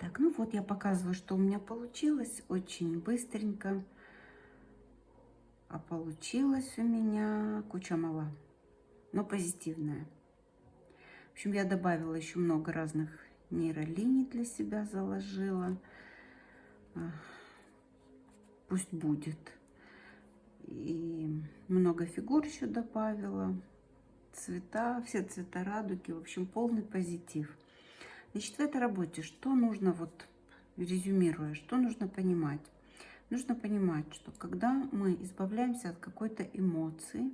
Так, ну вот я показываю, что у меня получилось очень быстренько. А получилось у меня куча мала, но позитивная. В общем, я добавила еще много разных нейролиний для себя заложила. Пусть будет. И много фигур еще добавила. Цвета, все цвета радуги. В общем, полный позитив. Значит, в этой работе что нужно, вот резюмируя, что нужно понимать? Нужно понимать, что когда мы избавляемся от какой-то эмоции,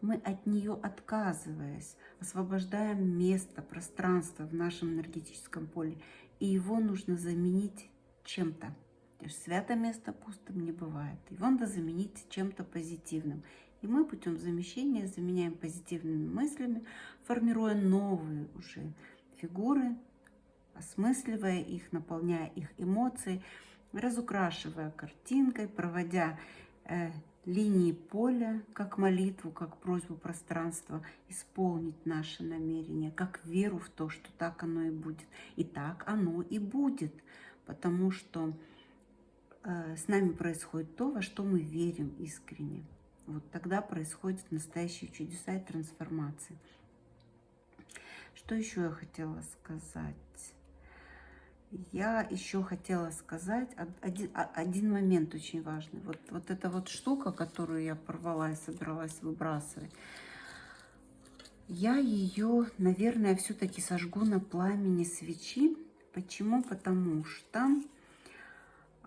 мы от нее отказываясь, освобождаем место, пространство в нашем энергетическом поле, и его нужно заменить чем-то. Свято место пустым не бывает. Его надо заменить чем-то позитивным. И мы путем замещения заменяем позитивными мыслями, формируя новые уже фигуры, осмысливая их, наполняя их эмоции, разукрашивая картинкой, проводя э, линии поля, как молитву, как просьбу пространства исполнить наше намерение, как веру в то, что так оно и будет. И так оно и будет, потому что э, с нами происходит то, во что мы верим искренне. Вот тогда происходят настоящие чудеса и трансформации. Что еще я хотела сказать? Я еще хотела сказать один, один момент очень важный. Вот, вот эта вот штука, которую я порвала и собиралась выбрасывать, я ее, наверное, все-таки сожгу на пламени свечи. Почему? Потому что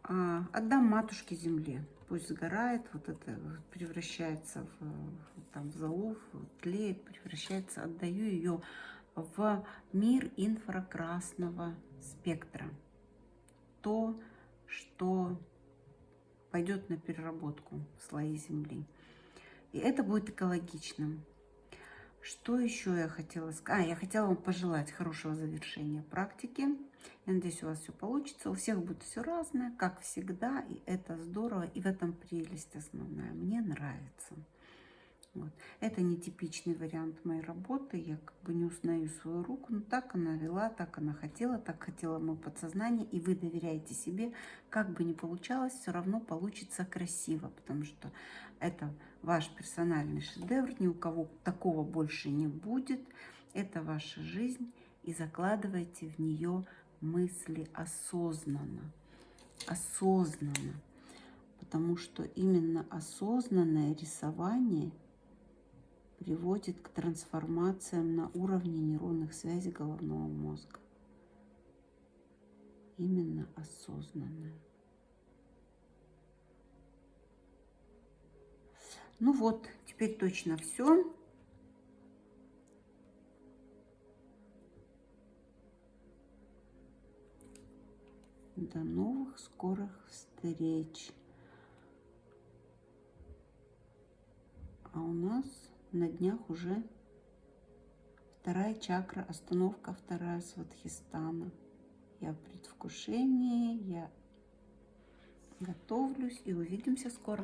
а, отдам матушке земле. Пусть сгорает, вот это превращается в, там, в золу, тлеет, превращается, отдаю ее в мир инфракрасного спектра. То, что пойдет на переработку в слои Земли. И это будет экологичным. Что еще я хотела сказать? А, я хотела вам пожелать хорошего завершения практики. Я надеюсь, у вас все получится. У всех будет все разное, как всегда. И это здорово. И в этом прелесть основная. Мне нравится. Вот. Это нетипичный вариант моей работы. Я как бы не узнаю свою руку. Но так она вела, так она хотела, так хотела мое подсознание. И вы доверяете себе. Как бы ни получалось, все равно получится красиво. Потому что это ваш персональный шедевр. Ни у кого такого больше не будет. Это ваша жизнь. И закладывайте в нее мысли осознанно. Осознанно. Потому что именно осознанное рисование – приводит к трансформациям на уровне нейронных связей головного мозга. Именно осознанное. Ну вот, теперь точно все. До новых скорых встреч. А у нас на днях уже вторая чакра, остановка вторая сватхистана. Я в предвкушении, я готовлюсь и увидимся скоро.